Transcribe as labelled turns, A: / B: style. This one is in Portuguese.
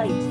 A: Havaí.